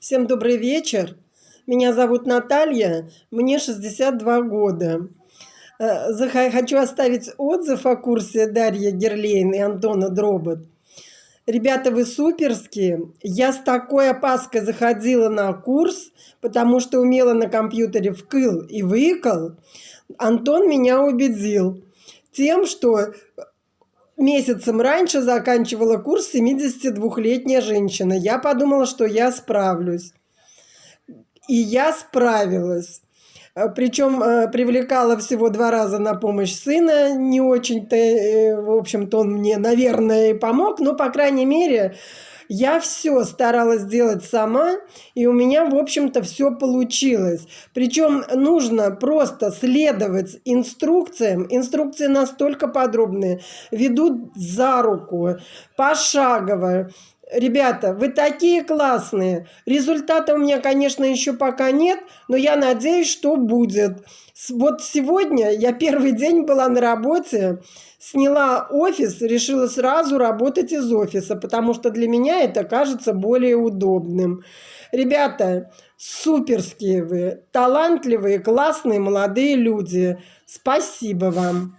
Всем добрый вечер. Меня зовут Наталья, мне 62 года. Э, хочу оставить отзыв о курсе Дарьи Герлейн и Антона Дробот. Ребята, вы суперские. Я с такой опаской заходила на курс, потому что умела на компьютере вкл и выкл. Антон меня убедил тем, что месяцем раньше заканчивала курс 72-летняя женщина. Я подумала, что я справлюсь. И я справилась. Э, Причем э, привлекала всего два раза на помощь сына. Не очень-то, э, в общем-то, он мне, наверное, помог. Но, по крайней мере, я все старалась сделать сама, и у меня, в общем-то, все получилось. Причем нужно просто следовать инструкциям. Инструкции настолько подробные, ведут за руку, пошагово. Ребята, вы такие классные. Результата у меня, конечно, еще пока нет, но я надеюсь, что будет. Вот сегодня я первый день была на работе, сняла офис, решила сразу работать из офиса, потому что для это кажется более удобным. Ребята, суперские вы, талантливые, классные молодые люди. Спасибо вам.